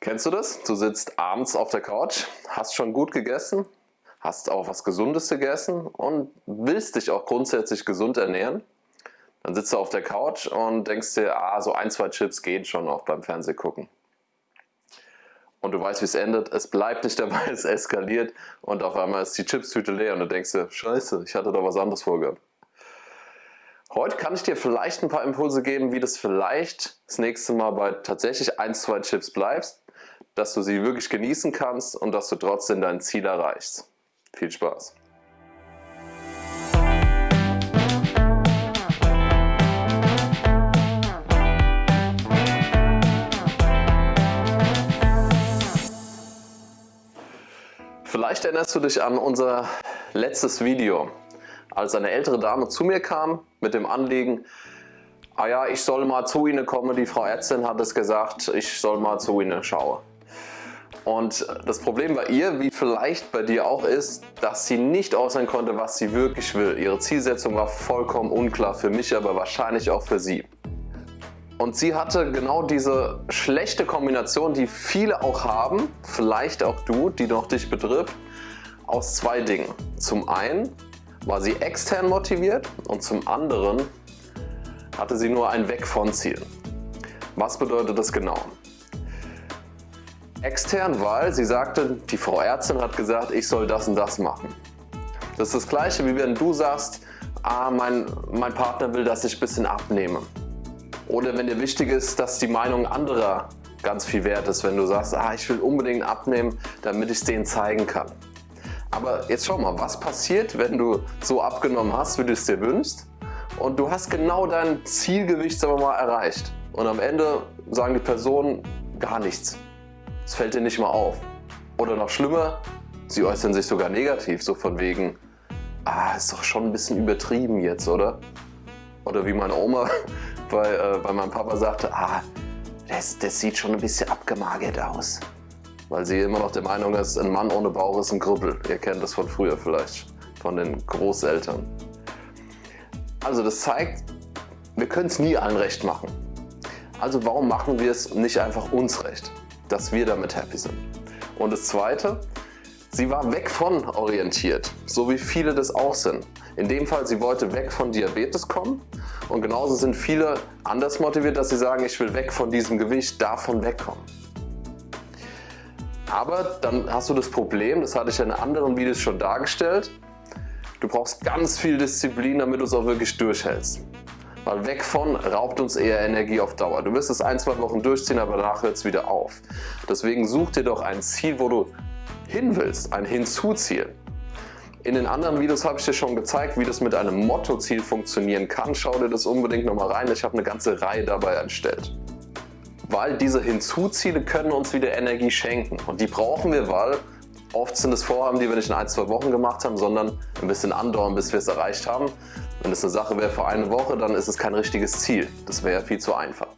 Kennst du das? Du sitzt abends auf der Couch, hast schon gut gegessen, hast auch was Gesundes gegessen und willst dich auch grundsätzlich gesund ernähren. Dann sitzt du auf der Couch und denkst dir, ah, so ein, zwei Chips gehen schon auch beim Fernsehgucken. Und du weißt, wie es endet. Es bleibt nicht dabei, es eskaliert und auf einmal ist die Chipstüte leer und du denkst dir, scheiße, ich hatte da was anderes vorgehabt. Heute kann ich dir vielleicht ein paar Impulse geben, wie das vielleicht das nächste Mal bei tatsächlich ein, zwei Chips bleibst, dass du sie wirklich genießen kannst und dass du trotzdem dein Ziel erreichst. Viel Spaß! Vielleicht erinnerst du dich an unser letztes Video, als eine ältere Dame zu mir kam mit dem Anliegen, ah ja, ich soll mal zu Ihnen kommen, die Frau Ärztin hat es gesagt, ich soll mal zu Ihnen schauen. Und das Problem bei ihr, wie vielleicht bei dir auch ist, dass sie nicht aussehen konnte, was sie wirklich will. Ihre Zielsetzung war vollkommen unklar für mich, aber wahrscheinlich auch für sie. Und sie hatte genau diese schlechte Kombination, die viele auch haben, vielleicht auch du, die noch dich betrifft, aus zwei Dingen. Zum einen war sie extern motiviert und zum anderen hatte sie nur ein Weg von Ziel. Was bedeutet das genau? Extern, weil sie sagte, die Frau Ärztin hat gesagt, ich soll das und das machen. Das ist das gleiche wie wenn du sagst, ah, mein, mein Partner will, dass ich ein bisschen abnehme. Oder wenn dir wichtig ist, dass die Meinung anderer ganz viel wert ist, wenn du sagst, ah, ich will unbedingt abnehmen, damit ich es denen zeigen kann. Aber jetzt schau mal, was passiert, wenn du so abgenommen hast, wie du es dir wünschst und du hast genau dein Zielgewicht sagen wir mal, erreicht und am Ende sagen die Personen gar nichts. Es fällt dir nicht mal auf. Oder noch schlimmer, sie äußern sich sogar negativ, so von wegen, ah, ist doch schon ein bisschen übertrieben jetzt, oder? Oder wie meine Oma bei, äh, bei meinem Papa sagte, ah, das, das sieht schon ein bisschen abgemagert aus. Weil sie immer noch der Meinung ist, ein Mann ohne Bauch ist ein Krüppel. Ihr kennt das von früher vielleicht, von den Großeltern. Also das zeigt, wir können es nie allen recht machen. Also warum machen wir es nicht einfach uns recht? Dass wir damit happy sind. Und das zweite, sie war weg von orientiert, so wie viele das auch sind. In dem Fall, sie wollte weg von Diabetes kommen und genauso sind viele anders motiviert, dass sie sagen, ich will weg von diesem Gewicht, davon wegkommen. Aber dann hast du das Problem, das hatte ich in anderen Videos schon dargestellt, du brauchst ganz viel Disziplin, damit du es auch wirklich durchhältst. Weil weg von raubt uns eher Energie auf Dauer. Du wirst es ein, zwei Wochen durchziehen, aber danach hört es wieder auf. Deswegen such dir doch ein Ziel, wo du hin willst, ein Hinzuziel. In den anderen Videos habe ich dir schon gezeigt, wie das mit einem Mottoziel funktionieren kann. Schau dir das unbedingt nochmal rein. Ich habe eine ganze Reihe dabei erstellt. Weil diese Hinzuziele können uns wieder Energie schenken. Und die brauchen wir, weil oft sind es Vorhaben, die wir nicht in ein, zwei Wochen gemacht haben, sondern ein bisschen andauern, bis wir es erreicht haben. Wenn es eine Sache wäre für eine Woche, dann ist es kein richtiges Ziel. Das wäre viel zu einfach.